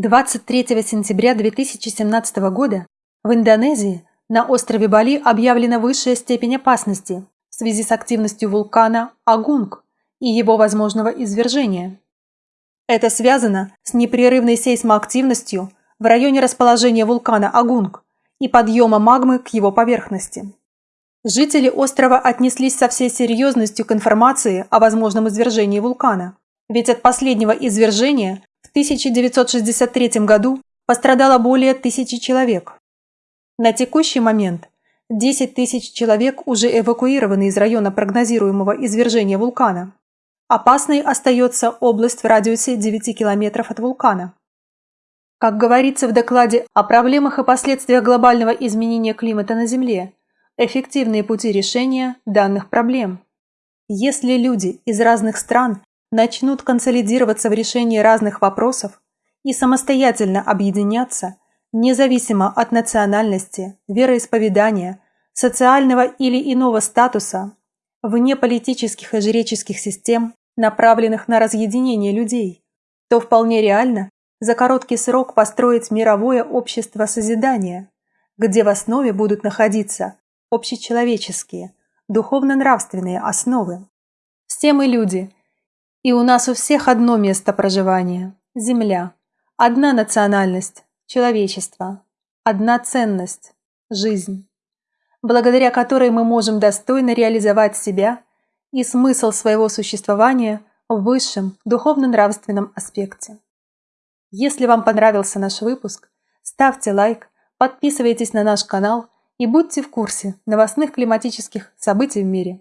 23 сентября 2017 года в Индонезии на острове Бали объявлена высшая степень опасности в связи с активностью вулкана Агунг и его возможного извержения. Это связано с непрерывной сейсмоактивностью в районе расположения вулкана Агунг и подъема магмы к его поверхности. Жители острова отнеслись со всей серьезностью к информации о возможном извержении вулкана, ведь от последнего извержения в 1963 году пострадало более тысячи человек. На текущий момент 10 тысяч человек уже эвакуированы из района прогнозируемого извержения вулкана. Опасной остается область в радиусе 9 километров от вулкана. Как говорится в докладе о проблемах и последствиях глобального изменения климата на Земле, эффективные пути решения данных проблем. Если люди из разных стран начнут консолидироваться в решении разных вопросов и самостоятельно объединяться, независимо от национальности, вероисповедания, социального или иного статуса, вне политических и жреческих систем, направленных на разъединение людей, то вполне реально за короткий срок построить мировое общество созидания, где в основе будут находиться общечеловеческие, духовно-нравственные основы. Все мы люди – и у нас у всех одно место проживания – Земля. Одна национальность – человечество. Одна ценность – жизнь. Благодаря которой мы можем достойно реализовать себя и смысл своего существования в высшем духовно-нравственном аспекте. Если вам понравился наш выпуск, ставьте лайк, подписывайтесь на наш канал и будьте в курсе новостных климатических событий в мире.